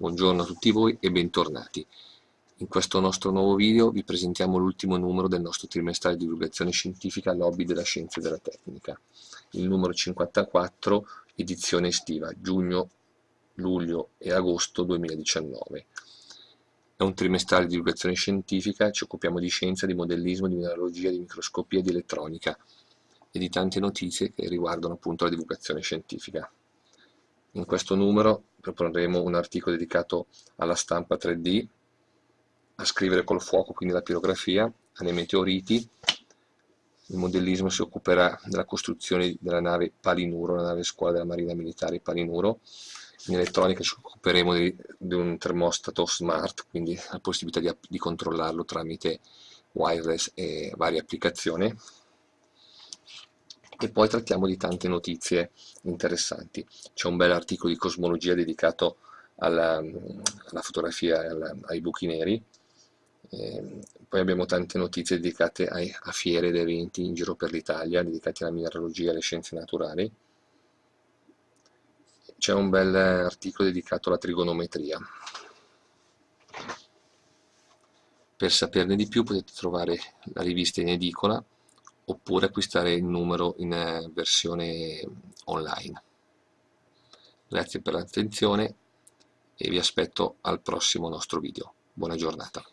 Buongiorno a tutti voi e bentornati. In questo nostro nuovo video vi presentiamo l'ultimo numero del nostro trimestrale di divulgazione scientifica Lobby della Scienza e della Tecnica, il numero 54, edizione estiva, giugno, luglio e agosto 2019. È un trimestrale di divulgazione scientifica, ci occupiamo di scienza, di modellismo, di mineralogia, di microscopia e di elettronica e di tante notizie che riguardano appunto la divulgazione scientifica. In questo numero proporremo un articolo dedicato alla stampa 3D, a scrivere col fuoco, quindi la pirografia, alle meteoriti. Il modellismo si occuperà della costruzione della nave Palinuro, la nave scuola della Marina Militare Palinuro. In elettronica ci occuperemo di, di un termostato smart, quindi la possibilità di, di controllarlo tramite wireless e varie applicazioni e poi trattiamo di tante notizie interessanti. C'è un bel articolo di cosmologia dedicato alla, alla fotografia e alla, ai buchi neri, e poi abbiamo tante notizie dedicate ai, a fiere ed eventi in giro per l'Italia, dedicati alla mineralogia e alle scienze naturali. C'è un bel articolo dedicato alla trigonometria. Per saperne di più potete trovare la rivista in edicola oppure acquistare il numero in eh, versione online. Grazie per l'attenzione e vi aspetto al prossimo nostro video. Buona giornata.